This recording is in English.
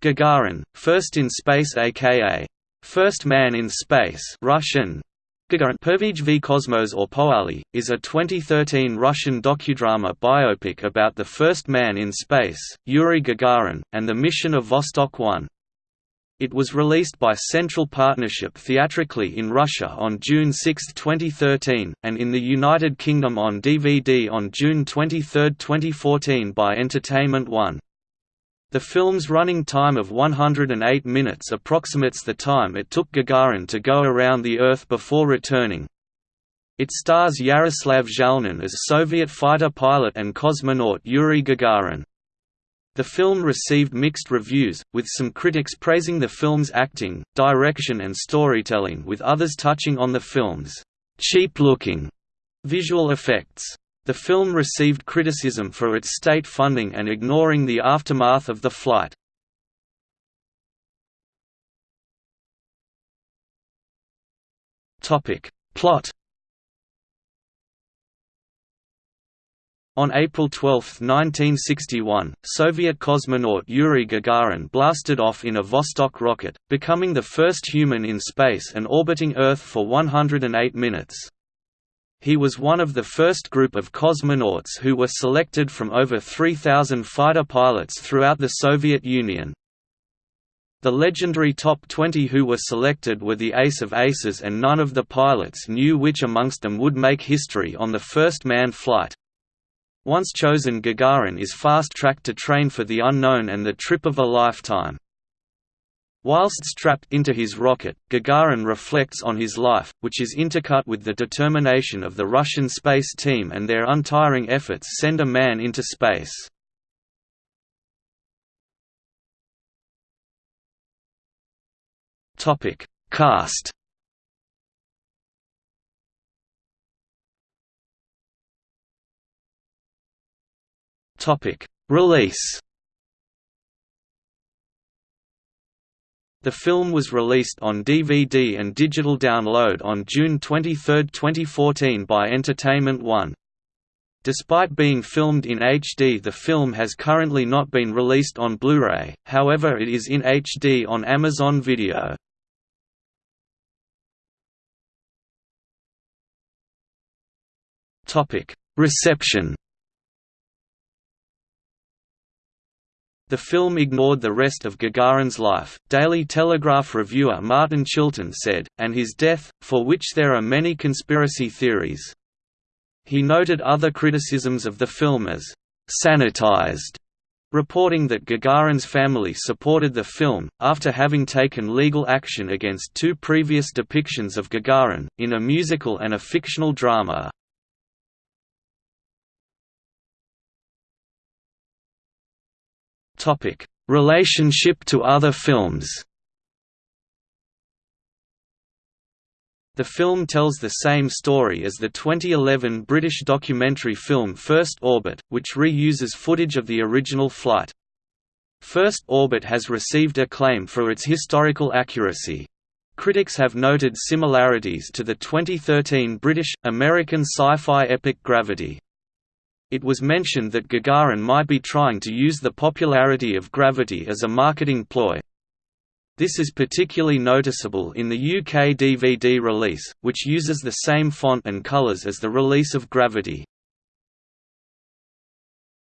Gagarin, First in Space aka First Man in Space Russian, Gagarin Pervij v Kosmos or Poali, is a 2013 Russian docudrama biopic about the first man in space, Yuri Gagarin, and the mission of Vostok 1. It was released by Central Partnership theatrically in Russia on June 6, 2013, and in the United Kingdom on DVD on June 23, 2014 by Entertainment One. The film's running time of 108 minutes approximates the time it took Gagarin to go around the Earth before returning. It stars Yaroslav Zhalnin as Soviet fighter pilot and cosmonaut Yuri Gagarin. The film received mixed reviews, with some critics praising the film's acting, direction and storytelling with others touching on the film's «cheap-looking» visual effects. The film received criticism for its state funding and ignoring the aftermath of the flight. Plot On April 12, 1961, Soviet cosmonaut Yuri Gagarin blasted off in a Vostok rocket, becoming the first human in space and orbiting Earth for 108 minutes. He was one of the first group of cosmonauts who were selected from over 3,000 fighter pilots throughout the Soviet Union. The legendary top 20 who were selected were the ace of aces and none of the pilots knew which amongst them would make history on the first manned flight. Once chosen Gagarin is fast-tracked to train for the unknown and the trip of a lifetime. Whilst strapped into his rocket, Gagarin reflects on his life, which is intercut with the determination of the Russian space team and their untiring efforts send a man into space. Topic: Cast Topic: Release The film was released on DVD and digital download on June 23, 2014 by Entertainment One. Despite being filmed in HD the film has currently not been released on Blu-ray, however it is in HD on Amazon Video. Reception The film ignored the rest of Gagarin's life, Daily Telegraph reviewer Martin Chilton said, and his death, for which there are many conspiracy theories. He noted other criticisms of the film as «sanitized», reporting that Gagarin's family supported the film, after having taken legal action against two previous depictions of Gagarin, in a musical and a fictional drama. Topic: Relationship to other films. The film tells the same story as the 2011 British documentary film First Orbit, which reuses footage of the original flight. First Orbit has received acclaim for its historical accuracy. Critics have noted similarities to the 2013 British-American sci-fi epic Gravity. It was mentioned that Gagarin might be trying to use the popularity of Gravity as a marketing ploy. This is particularly noticeable in the UK DVD release, which uses the same font and colours as the release of Gravity.